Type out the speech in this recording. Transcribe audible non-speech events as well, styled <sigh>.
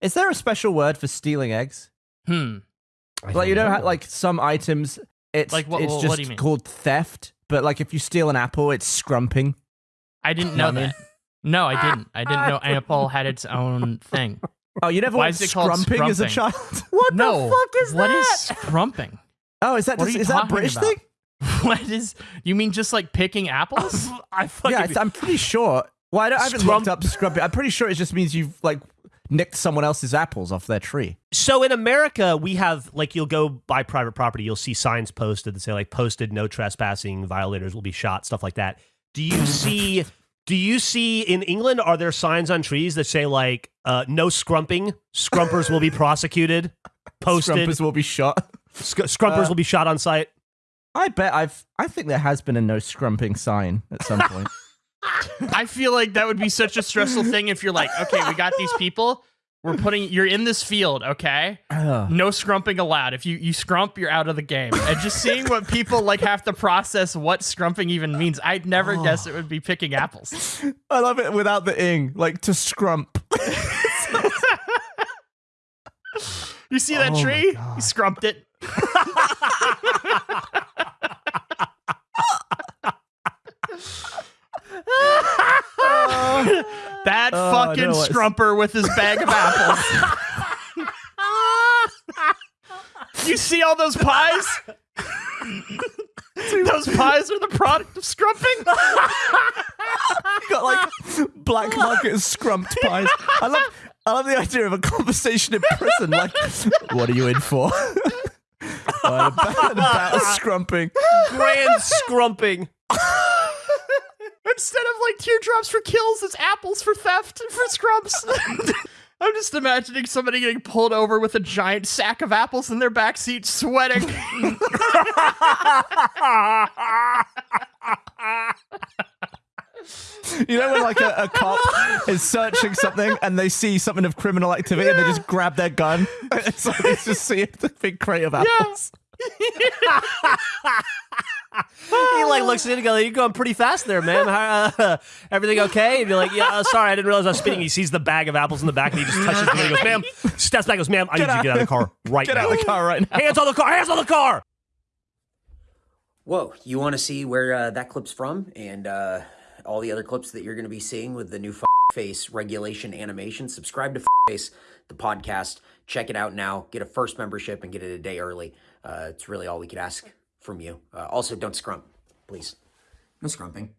Is there a special word for stealing eggs? Hmm. I Like you don't know, how, like some items, it's Like, what- it's what just do you mean? called theft. But like if you steal an apple, it's scrumping. I didn't Know know what I mean? that. No, I didn't. I didn't know Apple had its own thing. <laughs> Oh, you never Why went is it called scrumping as a child? <laughs> What no. the fuck is What that? is scrumping? Oh, is that just, is that a British about? thing? <laughs> What is? You mean just like picking apples? I fucking Yeah, I'm pretty sure. Well, I, don't, I haven't Scrump- looked up scrumping. I'm pretty sure it just means you've like nicked someone else's apples off their tree. So in America, we have like you'll go buy private property, you'll see signs posted that say like posted no trespassing, violators will be shot, stuff like that. Do you see do you see in England are there signs on trees that say like uh, no scrumping, scrumpers will be prosecuted, posted, Scrumpers will be shot. sc- scrumpers Uh, will be shot on site? I bet I've. I think there has been a no scrumping sign at some point. <laughs> I feel like that would be such a stressful thing if you're like, okay, we got these people. We're putting you're in this field, okay? No scrumping allowed. If you you scrump, you're out of the game. And just seeing what people like have to process what scrumping even means, I'd never guess it would be picking apples. I love it without the ing, like to scrump. <laughs> You see that Oh tree? You scrumped it. <laughs> that Oh, fucking know scrumper with his bag of apples. <laughs> you see all those pies? <laughs> those pies are the product of scrumping. <laughs> got like black market scrumped pies. I love. I love the idea of a conversation in prison. Like, what are you in for? Uh, about, about scrumping. Grand scrumping. Instead of like teardrops for kills, it's apples for theft and for scrubs. <laughs> I'm just imagining somebody getting pulled over with a giant sack of apples in their backseat, sweating. <laughs> You know when like a, a cop is searching something and they see something of criminal activity and they just grab their gun. <laughs> It's like they just see the big crate of apples. He like looks at it and goes, "You're going pretty fast there, man. How, uh, <laughs> everything okay?" And you're like, "Yeah, uh, sorry, I didn't realize I was speeding." He sees the bag of apples in the back and he just touches it. And he goes, "Ma'am," <laughs> steps back, and goes, "Ma'am, I need you to get out of the car right Get now. out of the car right now. Hands on the car! Hands on the car!" Whoa, you want to see where uh, that clip's from and uh, all the other clips that you're going to be seeing with the new F- Face regulation animation? Subscribe to F- Face, the podcast. Check it out now. Get a first membership and get it a day early. Uh, it's really all we could ask from you. Uh, also, don't scrump, please. No scrumping.